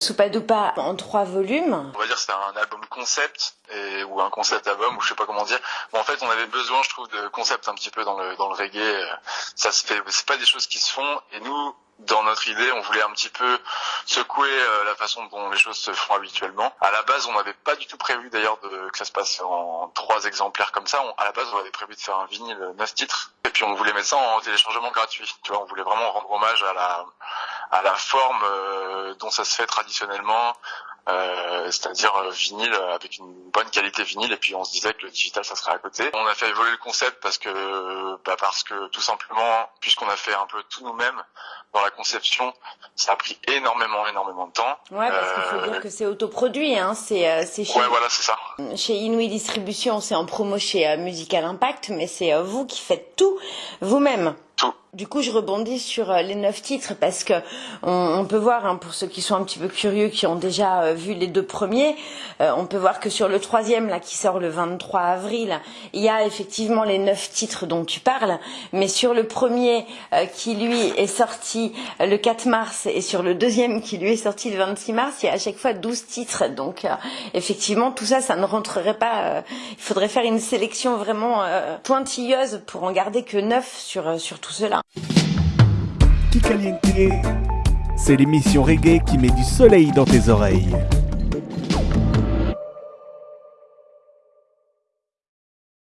Soupadoupa en trois volumes. On va dire c'était un album concept ou un concept album ou je sais pas comment dire. En fait, on avait besoin, je trouve, de concept un petit peu dans le dans le reggae. Ça se fait, c'est pas des choses qui se font. Et nous, dans notre idée, on voulait un petit peu secouer euh, la façon dont les choses se font habituellement. À la base, on n'avait pas du tout prévu d'ailleurs que ça se passe en trois exemplaires comme ça. à la base, on avait prévu de faire un vinyle neuf titres et puis on voulait mettre ça en téléchargement gratuit. Tu vois, on voulait vraiment rendre hommage à la à la forme euh, dont ça se fait traditionnellement, euh, c'est-à-dire euh, vinyle avec une bonne qualité vinyle et puis on se disait que le digital ça serait à côté. On a fait évoluer le concept parce que bah parce que tout simplement puisqu'on a fait un peu tout nous-mêmes dans la conception, ça a pris énormément énormément de temps. Ouais parce qu'il faut dire que c'est autoproduit hein, c'est c'est chez Ouais voilà, c'est ça. Chez Inouï Distribution, c'est en promo chez Musical Impact mais c'est vous qui faites tout vous-même. Du coup, je rebondis sur euh, les neuf titres parce que on, peut voir, hein, pour ceux qui sont un petit peu curieux, qui ont déjà euh, vu les deux premiers, euh, on peut voir que sur le troisième, là, qui sort le 23 avril, il y a effectivement les neuf titres dont tu parles, mais sur le premier, qui lui est sorti le 4 mars, et sur le deuxième, qui lui est sorti le 26 mars, il y a à chaque fois 12 titres. Donc, effectivement, tout ça, ça ne rentrerait pas. il faudrait faire une sélection vraiment pointilleuse pour en garder que neuf sur, sur c'est l'émission reggae qui met du soleil dans tes oreilles.